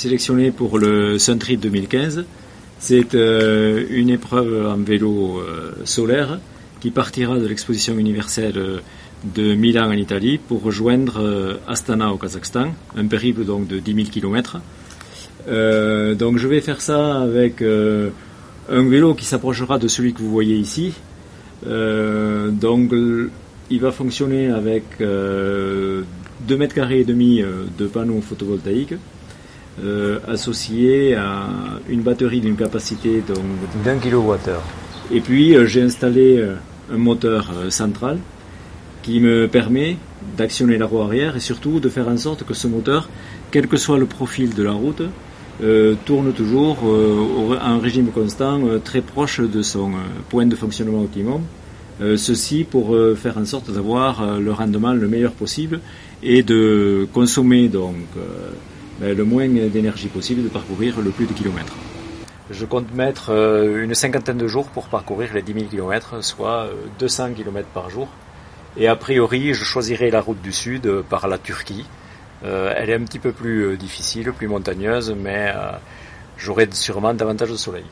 sélectionné pour le Sun Trip 2015. C'est euh, une épreuve en vélo euh, solaire qui partira de l'exposition universelle de Milan en Italie pour rejoindre Astana au Kazakhstan, un périple donc de 10 000 km. donc je vais faire ça avec un vélo qui s'approchera de celui que vous voyez ici. donc il va fonctionner avec 2 mètres carrés et demi de panneaux photovoltaïques euh, associé à une batterie d'une capacité d'un kilowattheure. Et puis euh, j'ai installé euh, un moteur central qui me permet d'actionner la roue arrière et surtout de faire en sorte que ce moteur, quel que soit le profil de la route, tourne toujours en régime constant très proche de son point de fonctionnement optimum. ceci pour faire en sorte d'avoir le rendement le meilleur possible et de consommer donc le moins d'énergie possible de parcourir le plus de kilomètres. Je compte mettre euh, une cinquantaine de jours pour parcourir les 10 000 km, soit 200 euh, km par jour. Et a priori, je choisirai la route du sud euh, par la Turquie. elle est un petit peu plus difficile, plus montagneuse, mais j'aurai sûrement davantage de soleil.